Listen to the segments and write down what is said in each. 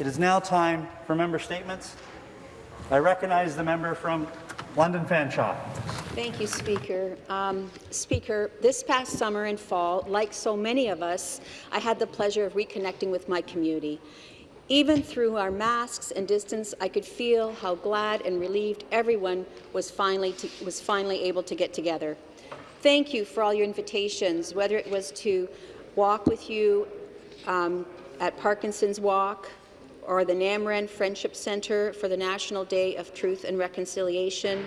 It is now time for member statements. I recognize the member from London Fanshawe. Thank you, Speaker. Um, Speaker, this past summer and fall, like so many of us, I had the pleasure of reconnecting with my community. Even through our masks and distance, I could feel how glad and relieved everyone was finally, to, was finally able to get together. Thank you for all your invitations, whether it was to walk with you um, at Parkinson's Walk, or the N'Amerind Friendship Centre for the National Day of Truth and Reconciliation,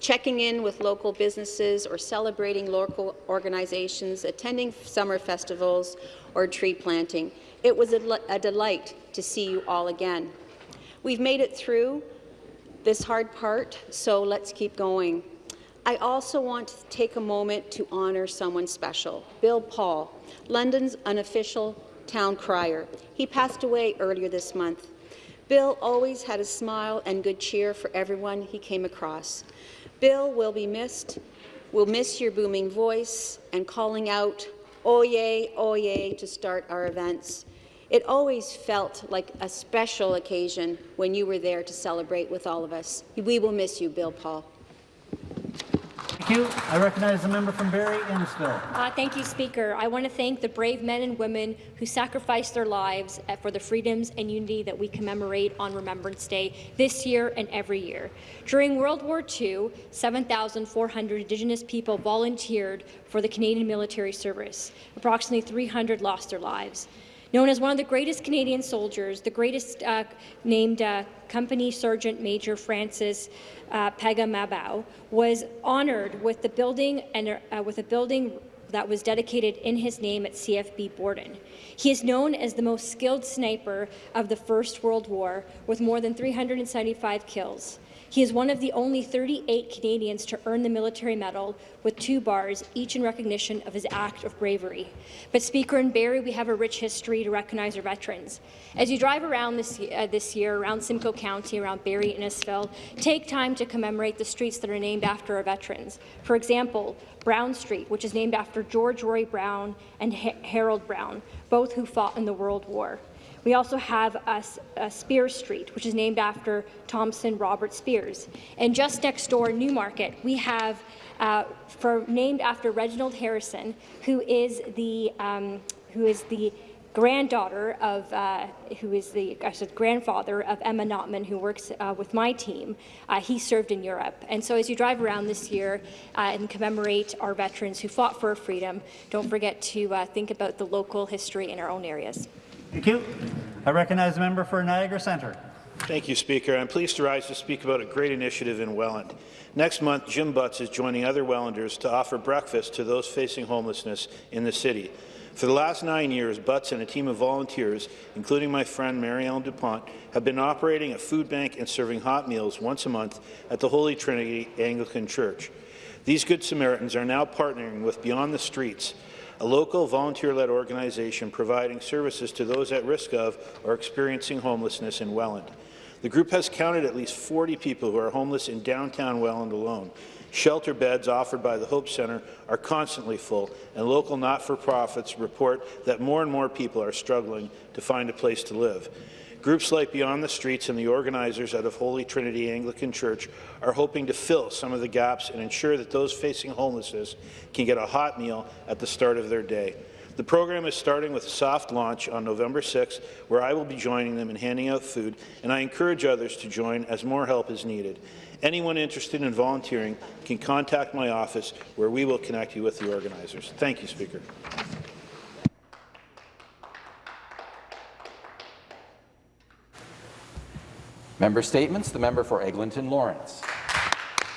checking in with local businesses or celebrating local organizations, attending summer festivals or tree planting. It was a, a delight to see you all again. We've made it through this hard part, so let's keep going. I also want to take a moment to honour someone special, Bill Paul, London's unofficial town crier. He passed away earlier this month. Bill always had a smile and good cheer for everyone he came across. Bill will be missed. We'll miss your booming voice and calling out, oye, oye, to start our events. It always felt like a special occasion when you were there to celebrate with all of us. We will miss you, Bill Paul. You. I recognize the member from Barrie Innisfil. Uh, thank you, Speaker. I want to thank the brave men and women who sacrificed their lives uh, for the freedoms and unity that we commemorate on Remembrance Day this year and every year. During World War II, 7,400 Indigenous people volunteered for the Canadian military service. Approximately 300 lost their lives. Known as one of the greatest Canadian soldiers, the greatest uh, named uh, Company Sergeant Major Francis uh, Pegahmagabow was honoured with the building and uh, with a building that was dedicated in his name at CFB Borden. He is known as the most skilled sniper of the First World War, with more than 375 kills. He is one of the only 38 Canadians to earn the Military Medal with two bars, each in recognition of his act of bravery. But Speaker, in Barrie, we have a rich history to recognize our veterans. As you drive around this, uh, this year, around Simcoe County, around Barrie and Innisfil, take time to commemorate the streets that are named after our veterans. For example, Brown Street, which is named after George Roy Brown and ha Harold Brown, both who fought in the World War. We also have a, a Spears Street, which is named after Thompson Robert Spears. And just next door, Newmarket, we have uh, for named after Reginald Harrison, who is the um, who is the granddaughter of, uh, who is the I said, grandfather of Emma Notman, who works uh, with my team. Uh, he served in Europe. And so as you drive around this year uh, and commemorate our veterans who fought for freedom, don't forget to uh, think about the local history in our own areas. Thank you. I recognize the member for Niagara Centre. Thank you, Speaker. I'm pleased to rise to speak about a great initiative in Welland. Next month, Jim Butts is joining other Wellanders to offer breakfast to those facing homelessness in the city. For the last nine years, Butts and a team of volunteers, including my friend Mary Ellen DuPont, have been operating a food bank and serving hot meals once a month at the Holy Trinity Anglican Church. These Good Samaritans are now partnering with Beyond the Streets a local volunteer-led organization providing services to those at risk of or experiencing homelessness in Welland. The group has counted at least 40 people who are homeless in downtown Welland alone. Shelter beds offered by the Hope Centre are constantly full, and local not-for-profits report that more and more people are struggling to find a place to live. Groups like Beyond the Streets and the organizers out of Holy Trinity Anglican Church are hoping to fill some of the gaps and ensure that those facing homelessness can get a hot meal at the start of their day. The program is starting with a soft launch on November 6th, where I will be joining them in handing out food, and I encourage others to join as more help is needed. Anyone interested in volunteering can contact my office, where we will connect you with the organizers. Thank you, Speaker. Member statements. The member for Eglinton Lawrence.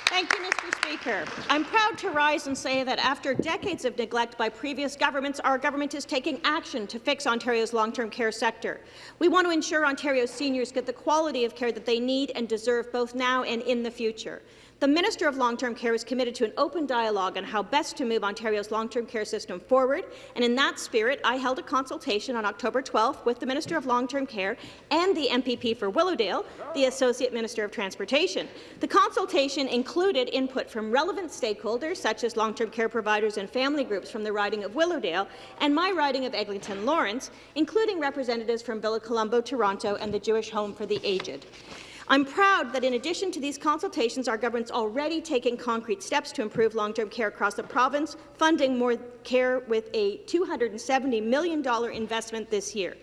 Thank you, Mr. Speaker. I'm proud to rise and say that after decades of neglect by previous governments, our government is taking action to fix Ontario's long-term care sector. We want to ensure Ontario's seniors get the quality of care that they need and deserve both now and in the future. The Minister of Long-Term Care is committed to an open dialogue on how best to move Ontario's long-term care system forward, and in that spirit, I held a consultation on October 12th with the Minister of Long-Term Care and the MPP for Willowdale, the Associate Minister of Transportation. The consultation included input from relevant stakeholders, such as long-term care providers and family groups from the riding of Willowdale and my riding of Eglinton Lawrence, including representatives from Villa Colombo, Toronto, and the Jewish Home for the Aged. I'm proud that in addition to these consultations, our government's already taking concrete steps to improve long-term care across the province, funding more care with a $270 million investment this year.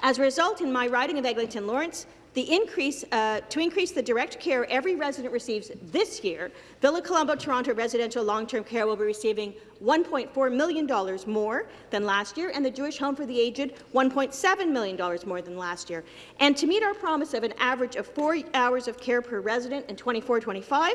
As a result, in my riding of Eglinton Lawrence, the increase, uh, to increase the direct care every resident receives this year, Villa Colombo Toronto Residential Long-Term Care will be receiving $1.4 million more than last year, and the Jewish Home for the Aged $1.7 million more than last year. And to meet our promise of an average of four hours of care per resident in 24-25,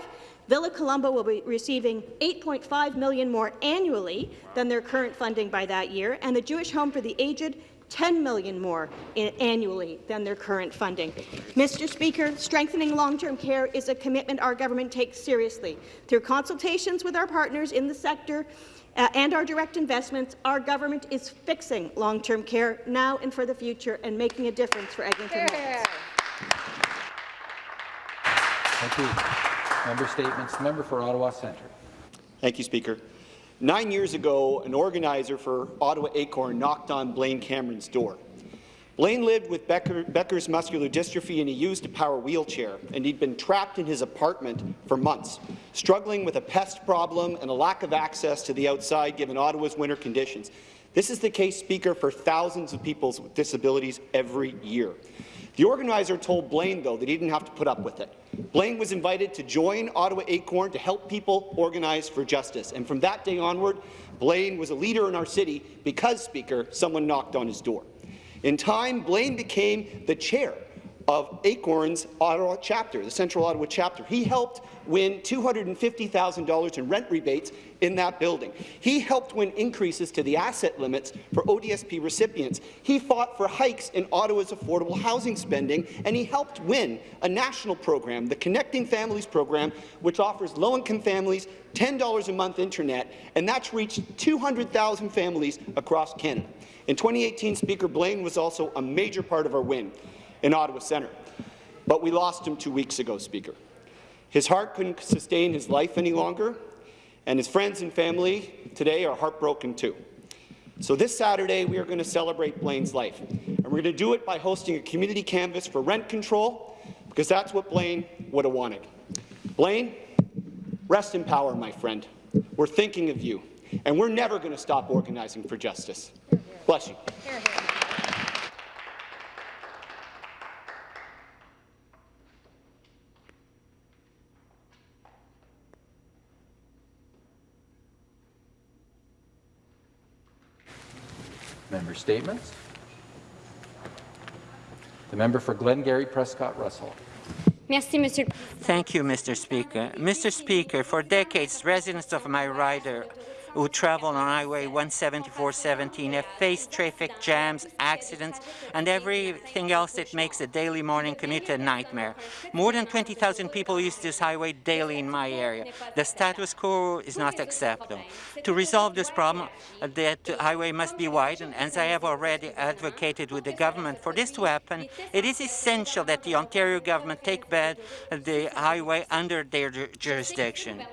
Villa Colombo will be receiving 8.5 million more annually than their current funding by that year, and the Jewish Home for the Aged 10 million more annually than their current funding. Mr. Speaker, strengthening long-term care is a commitment our government takes seriously. Through consultations with our partners in the sector uh, and our direct investments, our government is fixing long-term care now and for the future and making a difference for Eglinton Lawrence. Thank you. Member statements. Member for Ottawa Centre. Thank you, Speaker. Nine years ago, an organizer for Ottawa Acorn knocked on Blaine Cameron's door. Blaine lived with Becker, Becker's muscular dystrophy and he used a power wheelchair, and he'd been trapped in his apartment for months, struggling with a pest problem and a lack of access to the outside given Ottawa's winter conditions. This is the case, Speaker, for thousands of people with disabilities every year. The organizer told Blaine, though, that he didn't have to put up with it. Blaine was invited to join Ottawa Acorn to help people organize for justice, and from that day onward, Blaine was a leader in our city because, Speaker, someone knocked on his door. In time, Blaine became the chair of Acorn's Ottawa chapter, the Central Ottawa chapter. He helped win $250,000 in rent rebates in that building. He helped win increases to the asset limits for ODSP recipients. He fought for hikes in Ottawa's affordable housing spending, and he helped win a national program, the Connecting Families program, which offers low-income families $10 a month internet, and that's reached 200,000 families across Canada. In 2018, Speaker Blaine was also a major part of our win in Ottawa Centre. But we lost him two weeks ago, Speaker. His heart couldn't sustain his life any longer, and his friends and family today are heartbroken too. So this Saturday, we are going to celebrate Blaine's life, and we're going to do it by hosting a community canvass for rent control, because that's what Blaine would have wanted. Blaine, rest in power, my friend. We're thinking of you, and we're never going to stop organizing for justice. Bless you. Member statements. The member for Glengarry Prescott Russell. Merci, Monsieur. Thank you, Mr. Speaker. Mr. Speaker, for decades, residents of my rider who travel on Highway 17417 have faced traffic jams, accidents, and everything else that makes a daily morning commute a nightmare. More than 20,000 people use this highway daily in my area. The status quo is not acceptable. To resolve this problem, uh, that highway must be widened, as I have already advocated with the government. For this to happen, it is essential that the Ontario government take back the highway under their jurisdiction.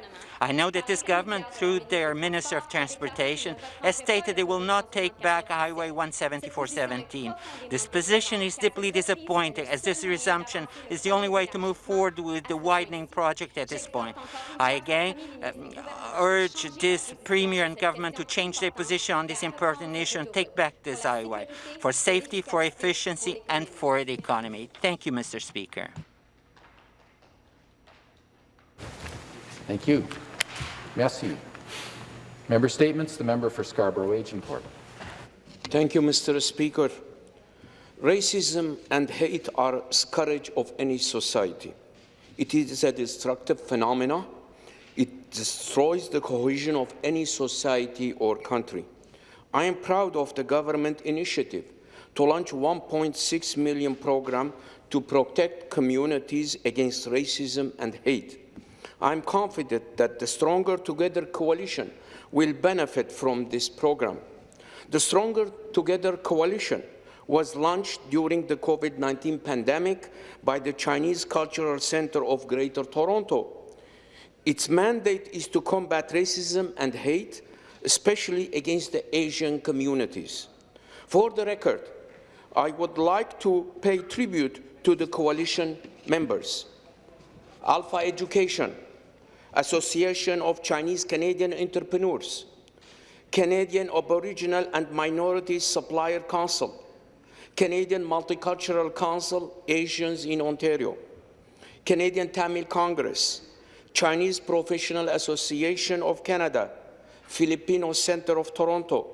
I know that this government, through their Minister of Transportation, has stated they will not take back Highway 17417. This position is deeply disappointing, as this resumption is the only way to move forward with the widening project at this point. I again uh, urge this Premier and government to change their position on this important issue and take back this highway for safety, for efficiency, and for the economy. Thank you, Mr. Speaker. Thank you. Merci. Member statements. The member for Scarborough Agincourt. Thank you, Mr. Speaker. Racism and hate are scourge of any society. It is a destructive phenomenon. It destroys the cohesion of any society or country. I am proud of the government initiative to launch 1.6 million program to protect communities against racism and hate. I'm confident that the Stronger Together coalition will benefit from this program. The Stronger Together coalition was launched during the COVID-19 pandemic by the Chinese Cultural Center of Greater Toronto. Its mandate is to combat racism and hate, especially against the Asian communities. For the record, I would like to pay tribute to the coalition members. Alpha Education, Association of Chinese Canadian Entrepreneurs, Canadian Aboriginal and Minorities Supplier Council, Canadian Multicultural Council Asians in Ontario, Canadian Tamil Congress, Chinese Professional Association of Canada, Filipino Center of Toronto,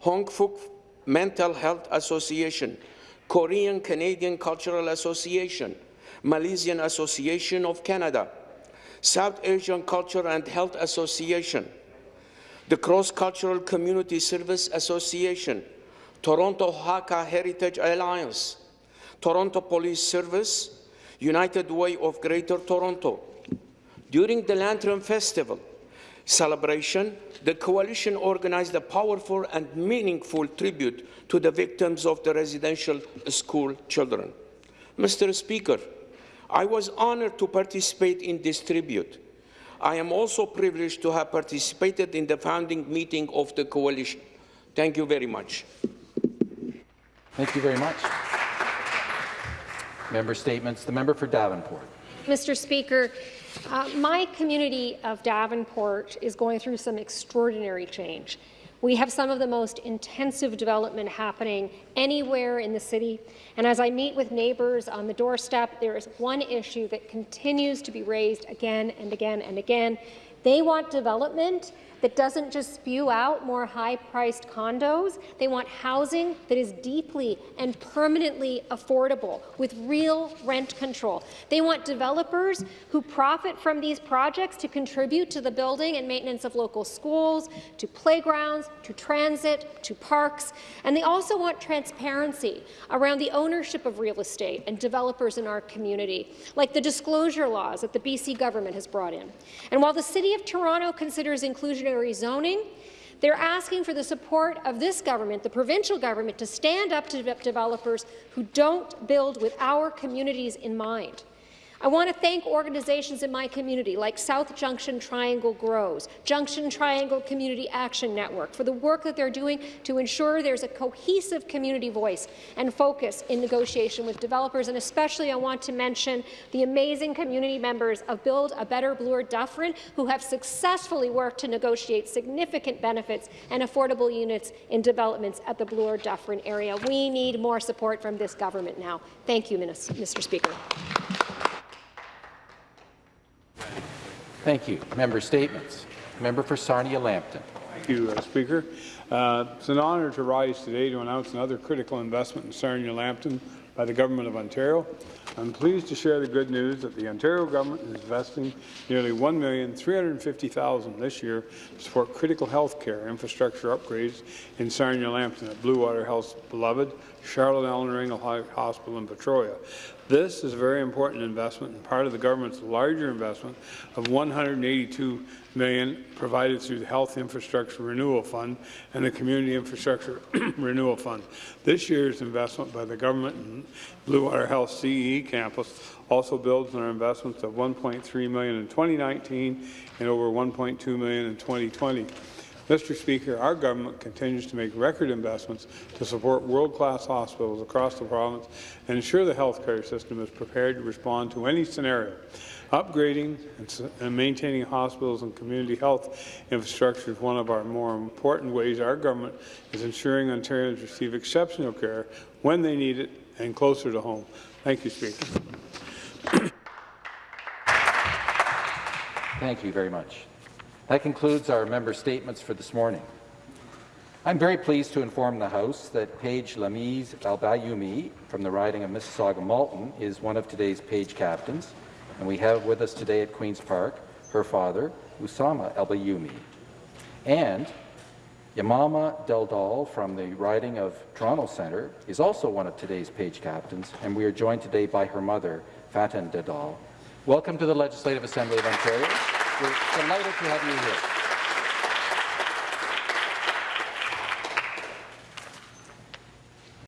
Hong Fook Mental Health Association, Korean Canadian Cultural Association, Malaysian Association of Canada, South Asian Culture and Health Association, the Cross-Cultural Community Service Association, Toronto Hakka Heritage Alliance, Toronto Police Service, United Way of Greater Toronto. During the Lantern Festival celebration, the coalition organized a powerful and meaningful tribute to the victims of the residential school children. Mr. Speaker, I was honored to participate in this tribute. I am also privileged to have participated in the founding meeting of the coalition. Thank you very much. Thank you very much. Member statements. The member for Davenport. Mr. Speaker, uh, my community of Davenport is going through some extraordinary change. We have some of the most intensive development happening anywhere in the city. And as I meet with neighbours on the doorstep, there is one issue that continues to be raised again and again and again. They want development that doesn't just spew out more high-priced condos. They want housing that is deeply and permanently affordable with real rent control. They want developers who profit from these projects to contribute to the building and maintenance of local schools, to playgrounds, to transit, to parks. And they also want transparency around the ownership of real estate and developers in our community, like the disclosure laws that the BC government has brought in. And while the City of Toronto considers zoning. They're asking for the support of this government, the provincial government, to stand up to developers who don't build with our communities in mind. I want to thank organizations in my community like South Junction Triangle Grows, Junction Triangle Community Action Network for the work that they're doing to ensure there's a cohesive community voice and focus in negotiation with developers. And especially I want to mention the amazing community members of Build a Better Bloor Dufferin who have successfully worked to negotiate significant benefits and affordable units in developments at the Bloor Dufferin area. We need more support from this government now. Thank you, Mr. Speaker. Thank you. Member statements. Member for Sarnia-Lambton. Thank you, uh, Speaker. Uh, it's an honour to rise today to announce another critical investment in Sarnia-Lambton by the Government of Ontario. I'm pleased to share the good news that the Ontario government is investing nearly 1,350,000 this year to support critical health care infrastructure upgrades in Sarnia-Lambton at Bluewater Health's beloved Charlotte Eleanor Englehart Hospital in Petrolia. This is a very important investment and part of the government's larger investment of 182 million provided through the Health Infrastructure Renewal Fund and the Community Infrastructure Renewal Fund. This year's investment by the government in Bluewater Health CE campus also builds on our investments of 1.3 million in 2019 and over 1.2 million in 2020. Mr. Speaker, our government continues to make record investments to support world-class hospitals across the province and ensure the healthcare system is prepared to respond to any scenario. Upgrading and maintaining hospitals and community health infrastructure is one of our more important ways our government is ensuring Ontarians receive exceptional care when they need it and closer to home. Thank you, Speaker. Thank you very much. That concludes our member statements for this morning. I'm very pleased to inform the House that Paige Lamise Albayumi from the riding of Mississauga-Malton is one of today's Page captains, and we have with us today at Queen's Park her father, Usama Albayumi, and Yamama Deldal from the riding of Toronto Centre is also one of today's Page captains, and we are joined today by her mother, Fatan Dedal, Welcome to the Legislative Assembly of Ontario. We're delighted to have you here.